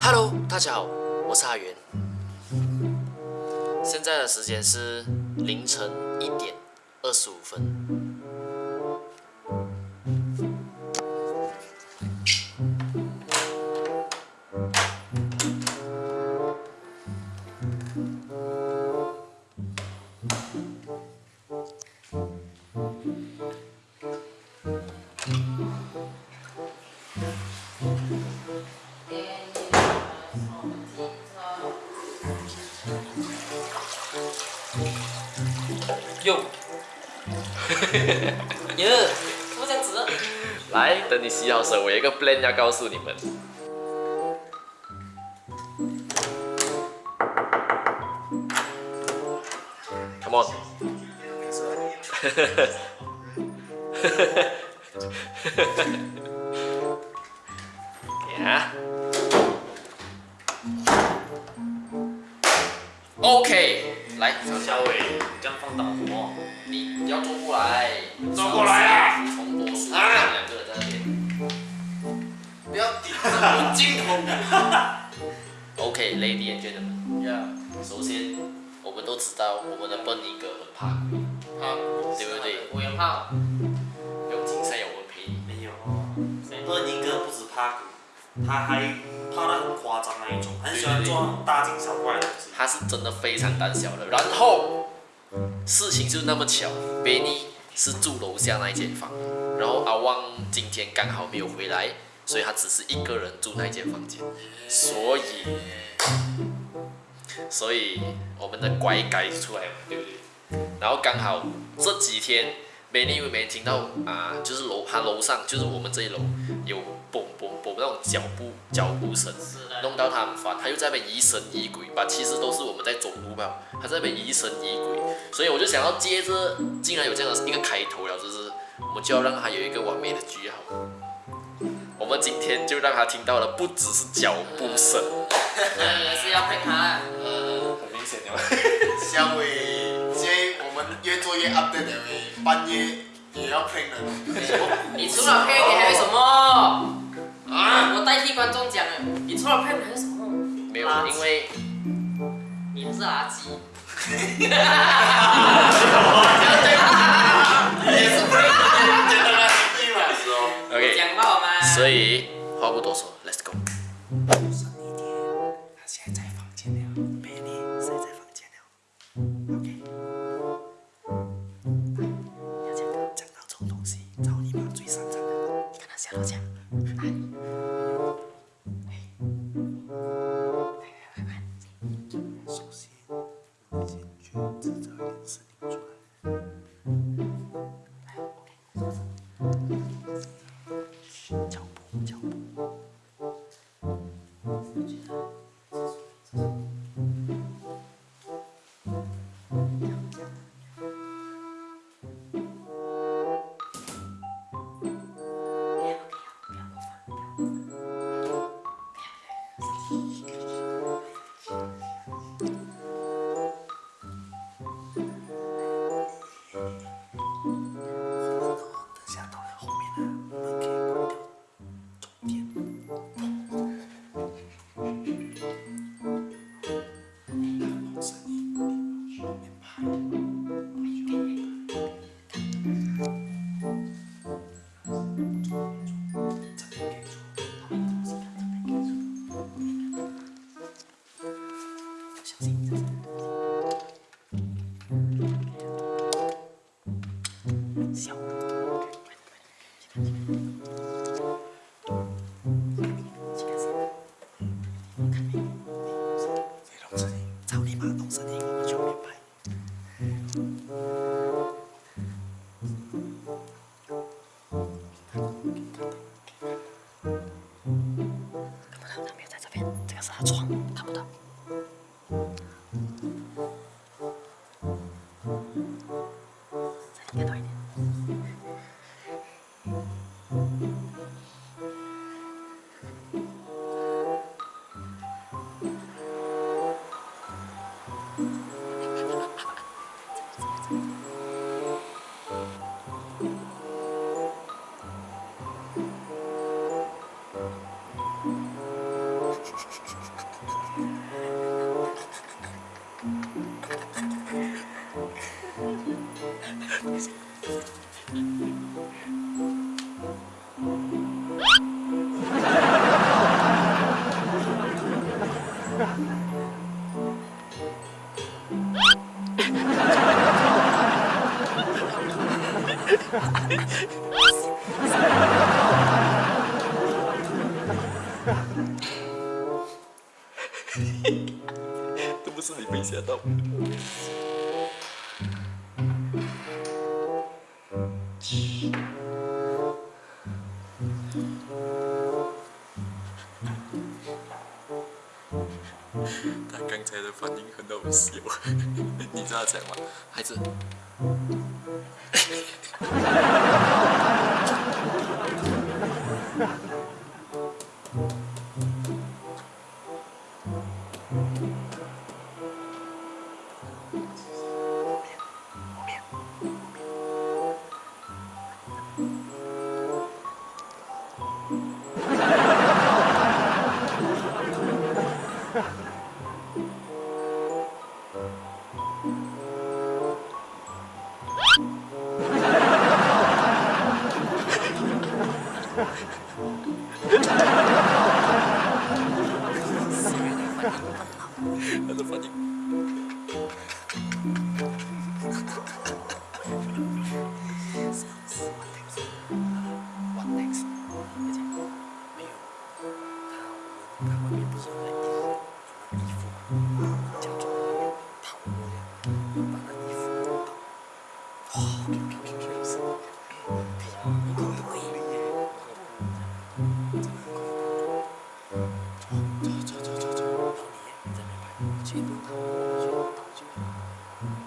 Hello，大家好，我是阿元。现在的时间是凌晨一点二十五分。哟，耶，怎么这样子？来，等你洗好手，我有一个 plan 要告诉你们。Come on，呀，OK，来，小伟，你这样放倒什么？你要坐过来，坐过来啊从多数两个人在那边。不要顶着我镜头。OK，Lady and gentlemen，呀，首先我们都知道我们的笨尼哥很怕鬼，好，对不对？我也怕。有精神有我们陪你。没有，二尼哥不止怕鬼，他还大惊小怪的。他是真的非常胆小的。然后事情就那么巧，Benny 是住楼下那一间房，然后阿旺今天刚好没有回来，所以他只是一个人住那一间房间，所以所以我们的乖改出来了，对不对？然后刚好这几天 Benny 因为没听到啊，就是楼他楼上就是我们这一楼有嘣嘣嘣那种脚步脚步声。是的。弄到他很烦，他又在那边疑神疑鬼吧，其实都是我们在走路吧，他在那边疑神疑鬼，所以我就想要接着，竟然有这样的一个开头了，就是我们就要让他有一个完美的句号。我们今天就让他听到了，不只是脚步声，也是要配他。很明显的。小伟，现在我们越做越 update 了，半夜也要 prank 人。你除了配，你还有什么？啊！我代替观众讲了，你除了配，你还是什么？没有因为你是垃圾。也是。OK，讲到吗？所以话不多说，Let's go。深一点，他现在在房间了等都他刚才的反应很好笑，你知道怎么？孩子，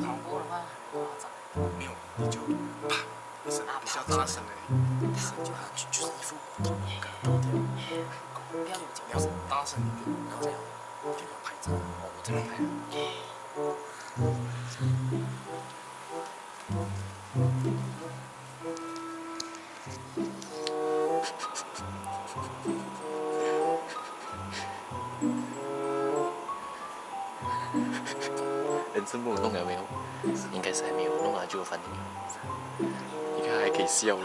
跑步的话很夸张，没有，你就啪一声，比较大声而已，跑就好，就就是一副不要有脚你要大声一点，然后这样就要拍照，我这边拍了。人生梦弄了没有？应该是还没有，弄了就有反应。你看还可以笑了。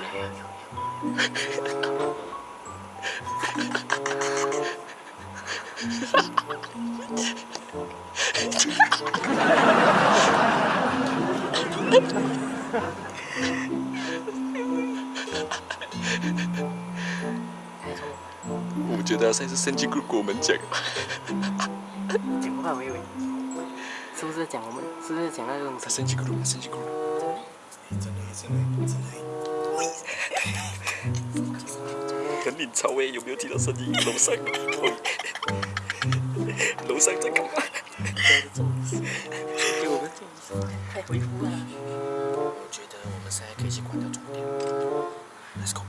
我觉得他才是圣经跟我们讲。讲话微微，是不是讲我们？是不是讲那种他圣经咕噜，圣经咕噜。真的，真的，真的。很领潮诶，有没有听到声音？楼上，楼上在干嘛？给我们建议，快回复啊！我觉得我们现在可以去关掉重点。Let's go。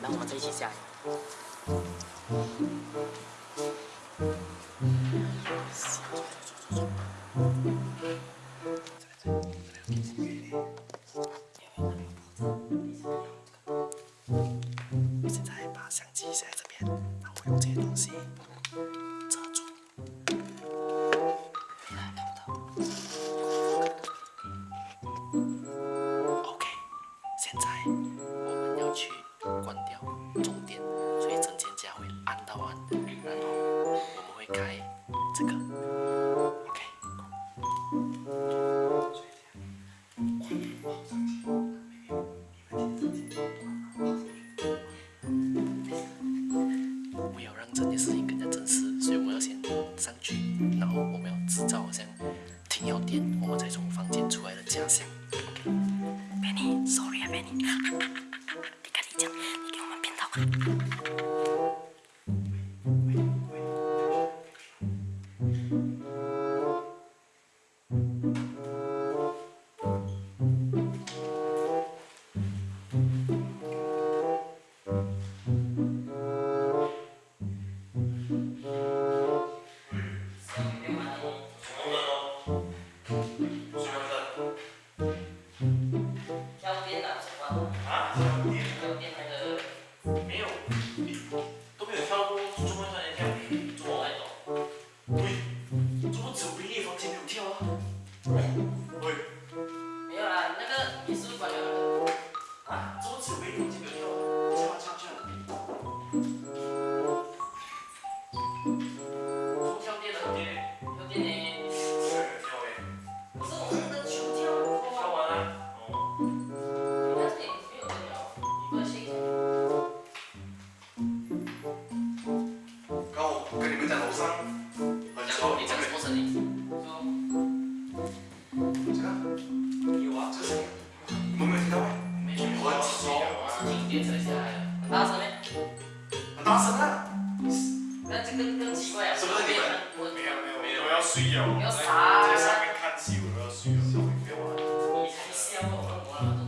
然后我们再一起下给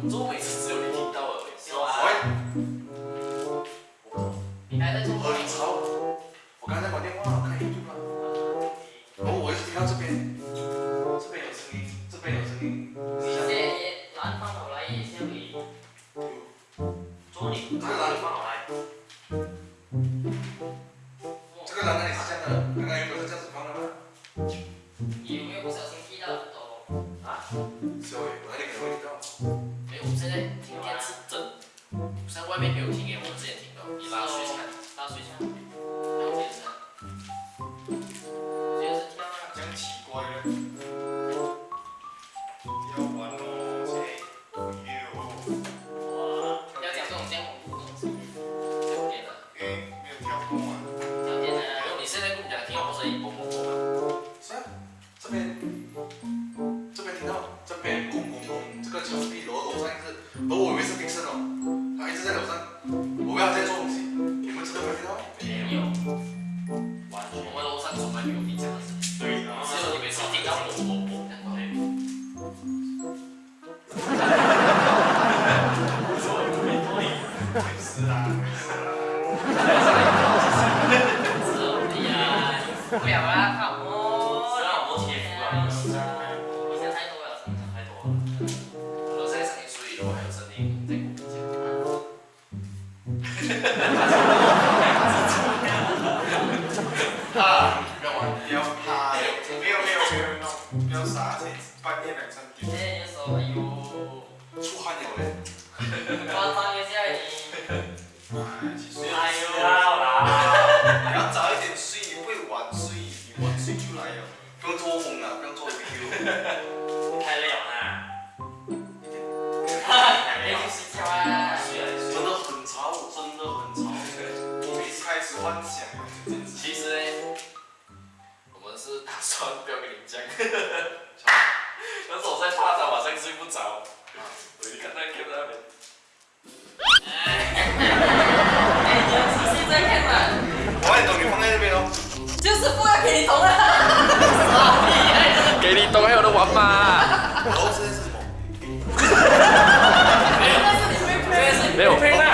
我我周每次不了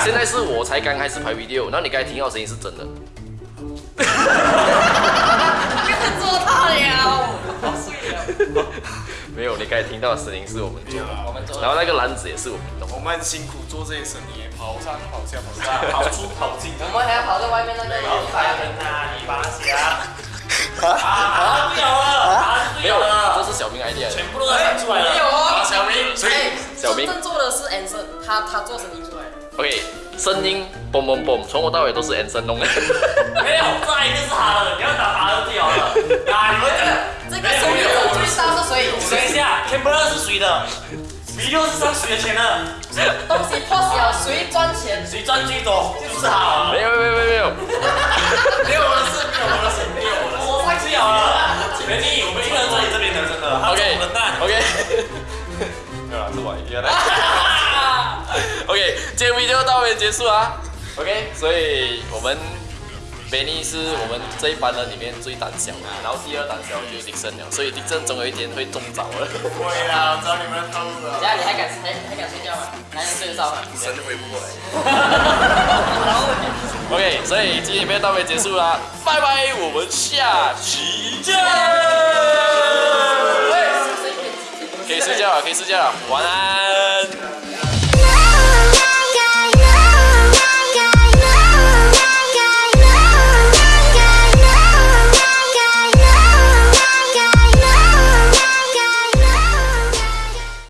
现在是我才刚开始拍 video，然后你刚才听到的声音是真的。跟做他了，好睡了。没有，你刚才听到的声音是我们做的，我们做然后那个篮子也是我们弄的。我们辛苦做这些生意，跑上跑下跑下。跑出跑进。我们还要跑到外面那个然后一百杀人呐，你把他夹。啊！不有了，啊！不没有有，了，这是小明 idea 的。全部都喊出来了没有了。哦。小明，所以哎，小明真正做的是 Anson，他他做声音出来的。，OK，声音嘣嘣嘣，从头到尾都是 Anson 弄的。没有，这一个是他的，你要打他就掉了。啊！你们这个这个受益者最大是谁？等一下 c a m b e r 是谁的？video 是上谁的钱的？东西 post 了，谁赚钱？谁赚最多就是他了。没有没有没有没有，没有我的事，没有我的事，没有我的事。我上去了了。美丽，我们一个人在你这边的，真的。他 OK。OK，没有啦，是我 idea 的。OK，今天 video 到这边结束啊。OK，所以我们 Benny 是我们这一班人里面最胆小的，然后第二胆小就是 Dixon 了，所以 Dixon 总有一天会中招了。不会啦，我知道你们的套路了。等下你还敢还还敢睡觉吗？还能睡得着吗？神就回不过来。OK，所以今天 video 到这边结束啦，拜拜，我们下期见。可以睡觉了，可以睡觉了，晚安。